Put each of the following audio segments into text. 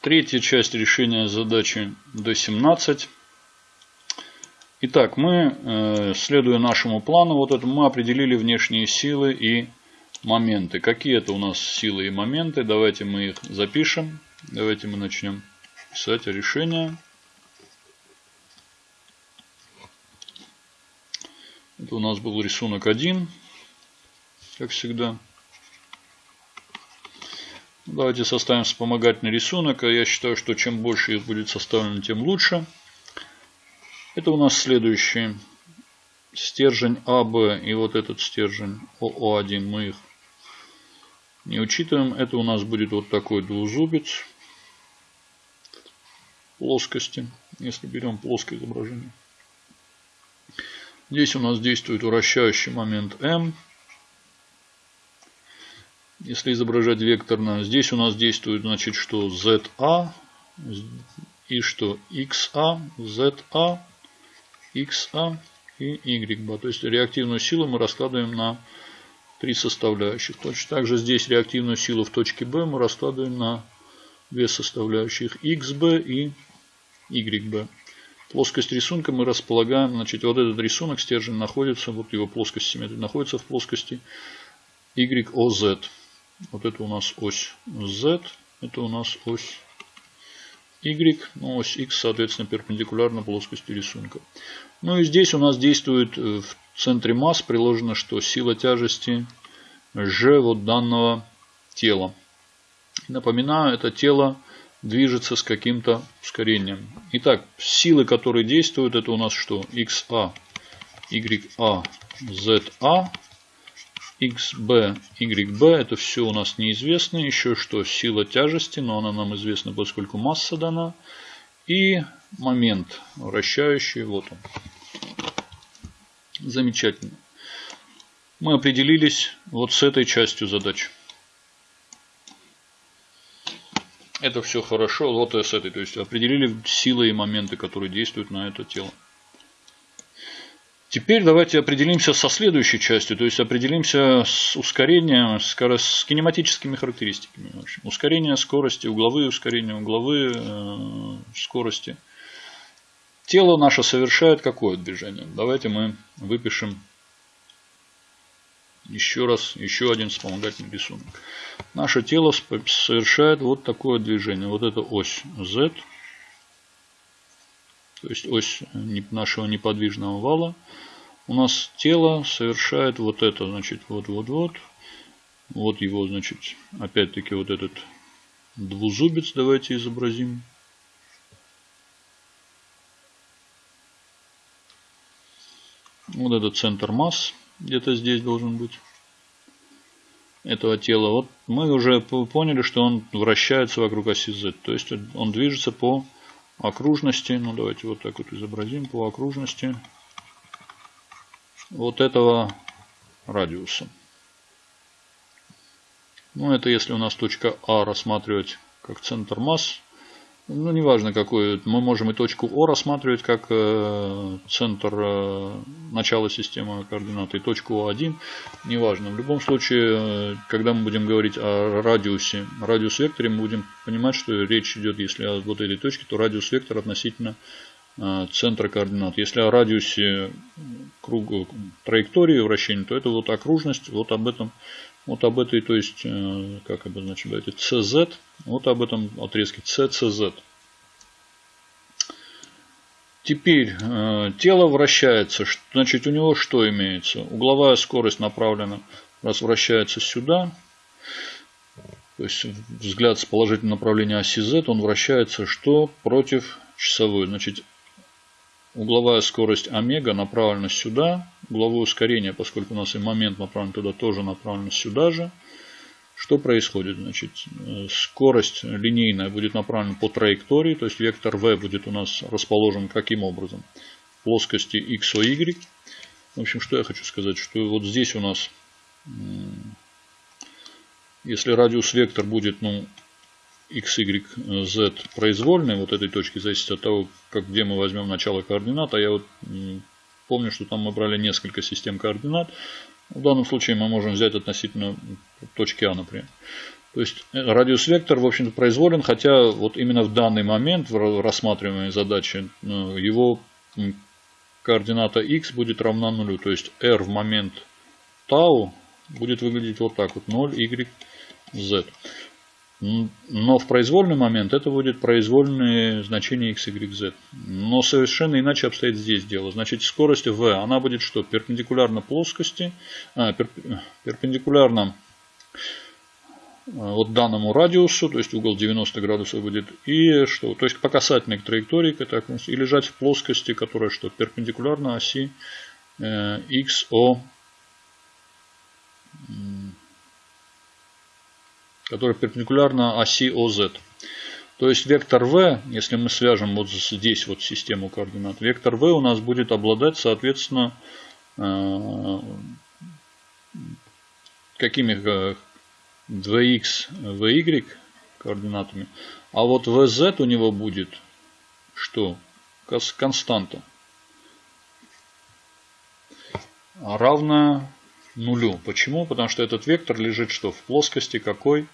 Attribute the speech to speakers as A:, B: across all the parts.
A: Третья часть решения задачи D17. Итак, мы, э, следуя нашему плану, вот это мы определили внешние силы и моменты. Какие это у нас силы и моменты? Давайте мы их запишем. Давайте мы начнем писать решение. Это у нас был рисунок 1, как всегда. Давайте составим вспомогательный рисунок. Я считаю, что чем больше их будет составлено, тем лучше. Это у нас следующий стержень АБ и вот этот стержень ОО1. Мы их не учитываем. Это у нас будет вот такой двузубец плоскости, если берем плоское изображение. Здесь у нас действует вращающий момент М если изображать векторно. Здесь у нас действует, значит, что ZA и что XA, ZA, XA и YB. То есть реактивную силу мы раскладываем на три составляющих. Точно так же здесь реактивную силу в точке B мы раскладываем на две составляющих XB и YB. Плоскость рисунка мы располагаем, значит, вот этот рисунок, стержень находится, вот его плоскость симметрии находится в плоскости YOZ. Вот это у нас ось Z, это у нас ось Y, ну, ось X, соответственно, перпендикулярно плоскости рисунка. Ну и здесь у нас действует э, в центре масс приложено, что сила тяжести G вот данного тела. Напоминаю, это тело движется с каким-то ускорением. Итак, силы, которые действуют, это у нас что? XA, YA, ZA xb, yb, это все у нас неизвестно. Еще что, сила тяжести, но она нам известна, поскольку масса дана. И момент вращающий, вот он. Замечательно. Мы определились вот с этой частью задачи. Это все хорошо, вот с этой. То есть определили силы и моменты, которые действуют на это тело. Теперь давайте определимся со следующей частью, то есть определимся с ускорением, с, с кинематическими характеристиками. В общем. Ускорение скорости, угловые ускорения, угловые э, скорости. Тело наше совершает какое движение? Давайте мы выпишем еще раз, еще один вспомогательный рисунок. Наше тело совершает вот такое движение. Вот это ось Z, то есть ось нашего неподвижного вала, у нас тело совершает вот это, значит, вот-вот-вот. Вот его, значит, опять-таки вот этот двузубец давайте изобразим. Вот этот центр масс где-то здесь должен быть этого тела. Вот мы уже поняли, что он вращается вокруг оси Z. То есть он движется по окружности, ну давайте вот так вот изобразим, по окружности вот этого радиуса. Ну это если у нас точка А рассматривать как центр масс, ну неважно какой, мы можем и точку О рассматривать как э, центр э, начала системы координат, и точку О1, неважно. В любом случае, э, когда мы будем говорить о радиусе, радиус векторе, мы будем понимать, что речь идет, если о вот этой точке, то радиус вектор относительно центра координат. Если о радиусе круга траектории вращения, то это вот окружность, вот об этом вот об этой, то есть, э, как обозначить, давайте, CZ, вот об этом отрезке CCZ. Теперь э, тело вращается, значит у него что имеется? Угловая скорость направлена, раз вращается сюда, то есть взгляд с положительного направления оси Z, он вращается что? Против часовой. Значит Угловая скорость омега направлена сюда. Угловое ускорение, поскольку у нас и момент направлен туда, тоже направлено сюда же. Что происходит? Значит, э, скорость линейная будет направлена по траектории, то есть вектор v будет у нас расположен каким образом? В плоскости x, o, y. В общем, что я хочу сказать, что вот здесь у нас, если радиус вектор будет ну, x, y, z произвольные вот этой точки зависит от того, как, где мы возьмем начало координат. А я вот помню, что там мы брали несколько систем координат. В данном случае мы можем взять относительно точки А, например. То есть э, радиус вектор, в общем-то, произволен, хотя вот именно в данный момент в рассматриваемой задаче ну, его координата x будет равна нулю. То есть r в момент tau будет выглядеть вот так вот 0, y, z. Но в произвольный момент это будет произвольные значения x, y, z. Но совершенно иначе обстоит здесь дело. Значит, скорость v, она будет что? Перпендикулярно плоскости, а, перп, перпендикулярно а, вот данному радиусу, то есть угол 90 градусов будет, и что? То есть по касательной к траектории, так, и лежать в плоскости, которая что? Перпендикулярно оси э, XO которая перпендикулярна оси OZ. То есть вектор v, если мы свяжем вот здесь вот систему координат, вектор v у нас будет обладать, соответственно, э, какими 2x, vy координатами. А вот vz у него будет что? Константа. Равная нулю. Почему? Потому что этот вектор лежит что? В плоскости какой?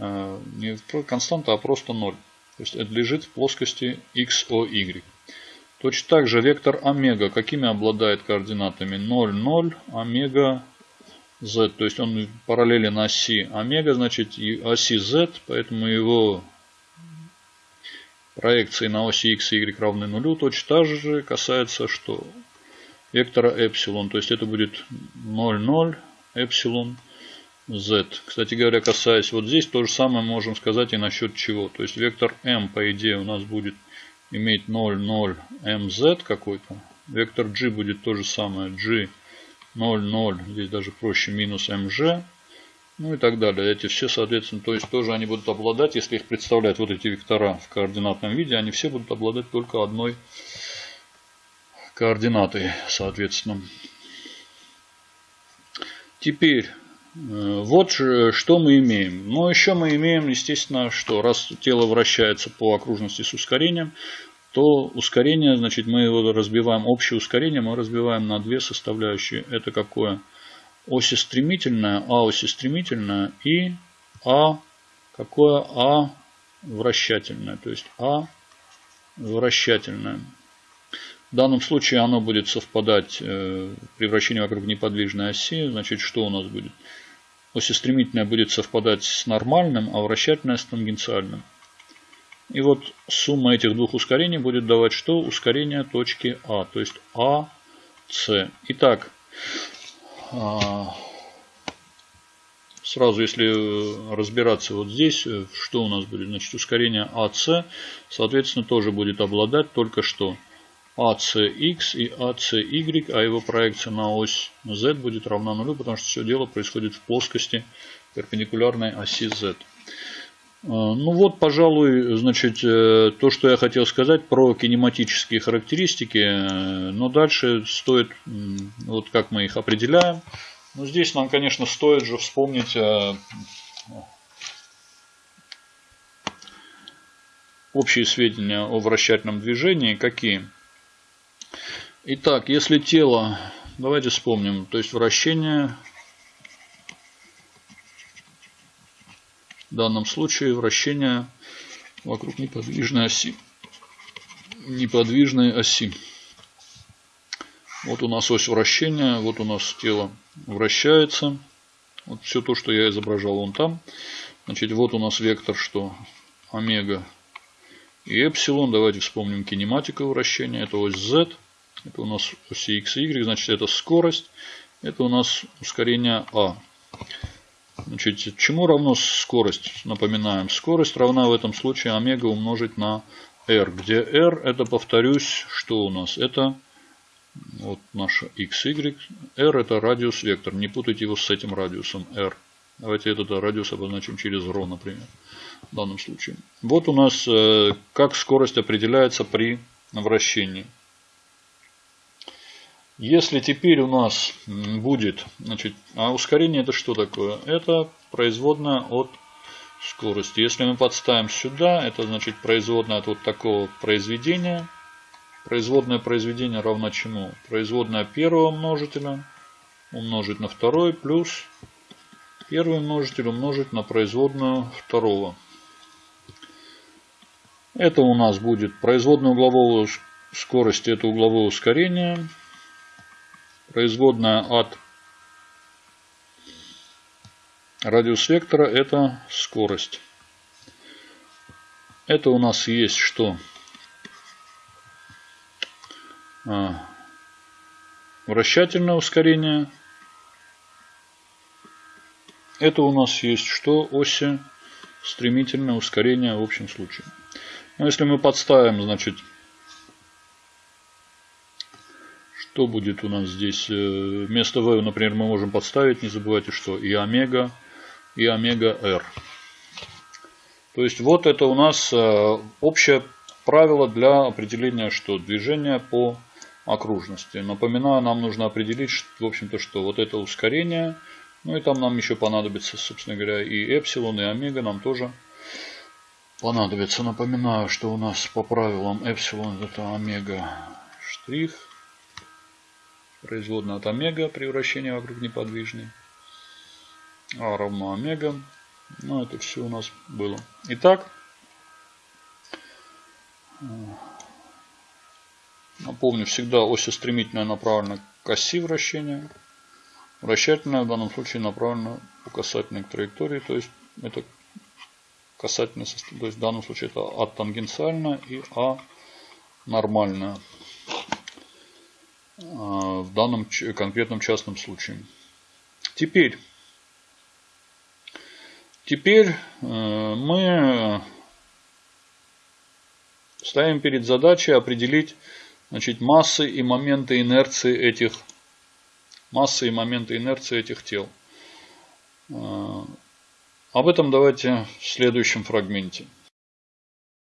A: Не константа, а просто 0. То есть это лежит в плоскости x, o, y. Точно так же вектор омега какими обладает координатами? 0, 0, омега, z. То есть он параллелен оси омега, значит и оси z, поэтому его проекции на оси x и y равны нулю. Точно так же касается что? Вектора эпсилон. То есть это будет 0, 0, эпсилон z. Кстати говоря, касаясь вот здесь, то же самое можем сказать и насчет чего. То есть вектор m, по идее, у нас будет иметь 0, 0, mz какой-то. Вектор g будет то же самое, g 0, 0, здесь даже проще, минус mg. Ну и так далее. Эти все, соответственно, то есть тоже они будут обладать, если их представлять вот эти вектора в координатном виде, они все будут обладать только одной координатой, соответственно. Теперь вот что мы имеем. Но еще мы имеем, естественно, что раз тело вращается по окружности с ускорением, то ускорение, значит, мы его разбиваем, общее ускорение мы разбиваем на две составляющие. Это какое? Оси стремительная, А оси стремительная и А какое? А вращательное. То есть А вращательное. В данном случае оно будет совпадать э, при вращении вокруг неподвижной оси. Значит, что у нас будет? Осистремительное будет совпадать с нормальным, а вращательное с тангенциальным. И вот сумма этих двух ускорений будет давать что? Ускорение точки А, то есть АС. Итак, а, сразу если разбираться вот здесь, что у нас будет? Значит, ускорение АС, соответственно, тоже будет обладать только что ACX и ACY, а его проекция на ось Z будет равна нулю, потому что все дело происходит в плоскости перпендикулярной оси Z. А, ну вот, пожалуй, значит, э, то, что я хотел сказать про кинематические характеристики. Но дальше стоит, вот как мы их определяем. Ну, здесь нам, конечно, стоит же вспомнить э, общие сведения о вращательном движении. Какие? Итак, если тело, давайте вспомним, то есть вращение, в данном случае вращение вокруг неподвижной оси. Неподвижной оси. Вот у нас ось вращения, вот у нас тело вращается. Вот все то, что я изображал вон там. Значит, вот у нас вектор, что омега и эпсилон. Давайте вспомним кинематику вращения. Это ось z. Это у нас оси x и y, значит это скорость. Это у нас ускорение а. Значит, чему равно скорость? Напоминаем, скорость равна в этом случае омега умножить на r, где r это, повторюсь, что у нас? Это вот наша x, y. r это радиус вектор. Не путайте его с этим радиусом r. Давайте этот радиус обозначим через ρ, например, в данном случае. Вот у нас э, как скорость определяется при вращении. Если теперь у нас будет, значит, а ускорение это что такое? Это производная от скорости. Если мы подставим сюда, это значит производная от вот такого произведения. Производное произведение равно чему? Производная первого множителя умножить на второй плюс первый множитель умножить на производную второго. Это у нас будет производная углового скорости, это угловое ускорение. Производная от радиус вектора это скорость. Это у нас есть что? А, вращательное ускорение. Это у нас есть что? Оси стремительное ускорение в общем случае. Но если мы подставим, значит, что будет у нас здесь? Э, вместо v, например, мы можем подставить, не забывайте, что и омега, и омега r. То есть вот это у нас э, общее правило для определения что? Движения по окружности. Напоминаю, нам нужно определить, в общем-то, что вот это ускорение, ну и там нам еще понадобится, собственно говоря, и эпсилон, и омега нам тоже понадобится. Напоминаю, что у нас по правилам эпсилон это омега штрих, производная от омега при вращении вокруг неподвижной, а равно омега. Ну, это все у нас было. Итак, напомню, всегда ось стремительная направлена к оси вращения. Вращательная в данном случае направлена по касательной траектории, то есть это касательно, то есть в данном случае это А тангенциальная и А нормальная. В данном конкретном частном случае. Теперь, теперь э, мы ставим перед задачей определить значит, массы и моменты инерции этих массы и моменты инерции этих тел. Э, об этом давайте в следующем фрагменте.